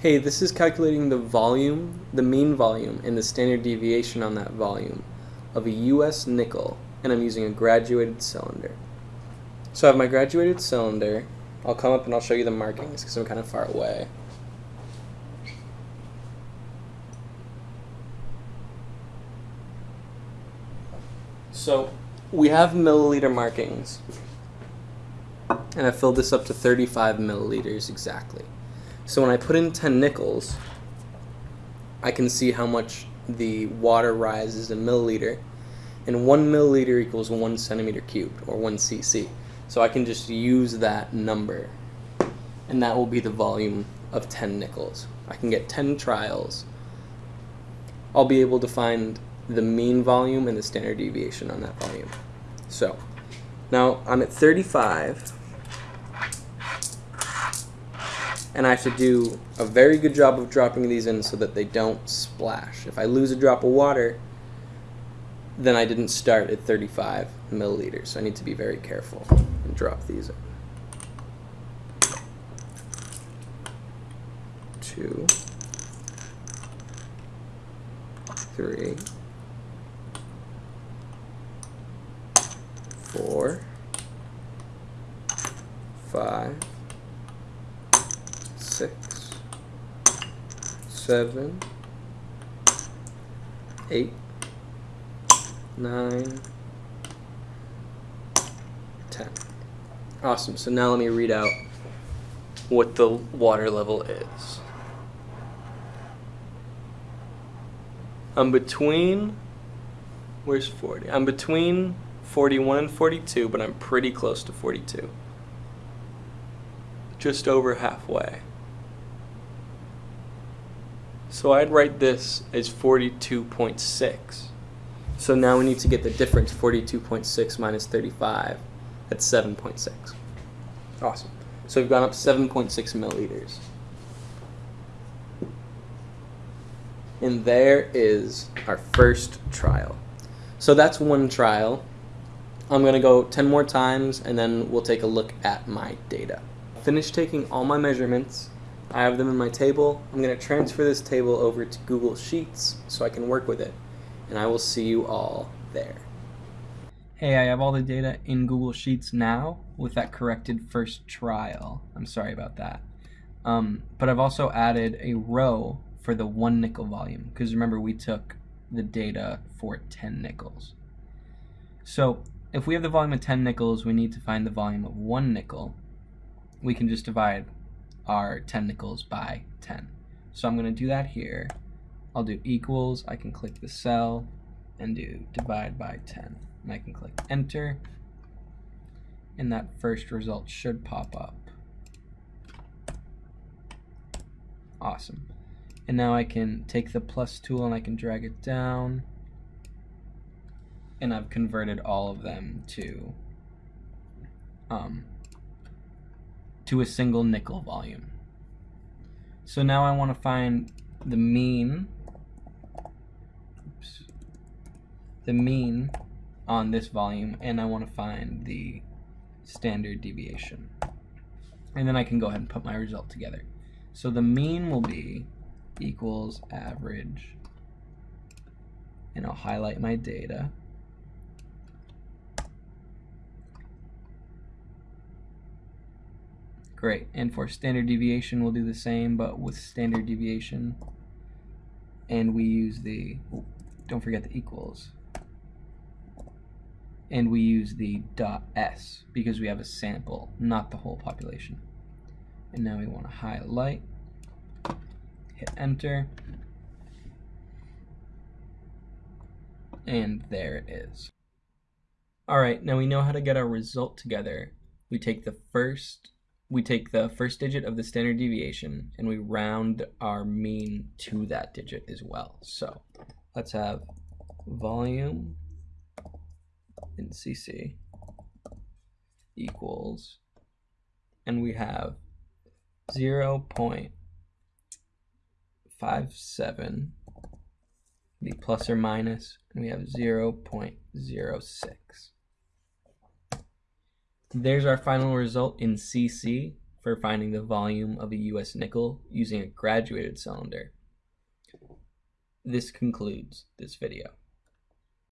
hey, this is calculating the volume, the mean volume, and the standard deviation on that volume of a US nickel, and I'm using a graduated cylinder. So I have my graduated cylinder. I'll come up and I'll show you the markings because I'm kind of far away. So we have milliliter markings. And I filled this up to 35 milliliters exactly. So when I put in 10 nickels, I can see how much the water rises in milliliter. And one milliliter equals one centimeter cubed, or one cc. So I can just use that number. And that will be the volume of 10 nickels. I can get 10 trials. I'll be able to find the mean volume and the standard deviation on that volume. So now I'm at 35 and I have to do a very good job of dropping these in so that they don't splash. If I lose a drop of water, then I didn't start at 35 milliliters. So I need to be very careful and drop these in. Two, three, four, five, six, seven, eight, nine, ten. Awesome. So now let me read out what the water level is. I'm between, where's 40? I'm between 41 and 42, but I'm pretty close to 42. Just over halfway. So I'd write this as 42.6. So now we need to get the difference, 42.6 minus 35. That's 7.6. Awesome. So we've gone up 7.6 milliliters. And there is our first trial. So that's one trial. I'm going to go 10 more times and then we'll take a look at my data. Finish taking all my measurements. I have them in my table. I'm going to transfer this table over to Google Sheets so I can work with it. And I will see you all there. Hey, I have all the data in Google Sheets now with that corrected first trial. I'm sorry about that. Um, but I've also added a row for the one nickel volume because remember we took the data for 10 nickels. So if we have the volume of 10 nickels, we need to find the volume of one nickel. We can just divide our 10 nickels by 10. So I'm going to do that here. I'll do equals, I can click the cell and do divide by 10. And I can click enter and that first result should pop up. Awesome. And now I can take the plus tool and I can drag it down. And I've converted all of them to um, to a single nickel volume. So now I want to find the mean oops, the mean on this volume and I want to find the standard deviation. And then I can go ahead and put my result together. So the mean will be equals average and I'll highlight my data. Great, and for standard deviation we'll do the same but with standard deviation and we use the, don't forget the equals, and we use the dot s because we have a sample, not the whole population. And now we want to highlight hit enter, and there it is. Alright, now we know how to get our result together. We take the first we take the first digit of the standard deviation and we round our mean to that digit as well. So let's have volume in CC equals, and we have 0 0.57 be plus or minus, and we have 0 0.06. There's our final result in CC for finding the volume of a US nickel using a graduated cylinder. This concludes this video.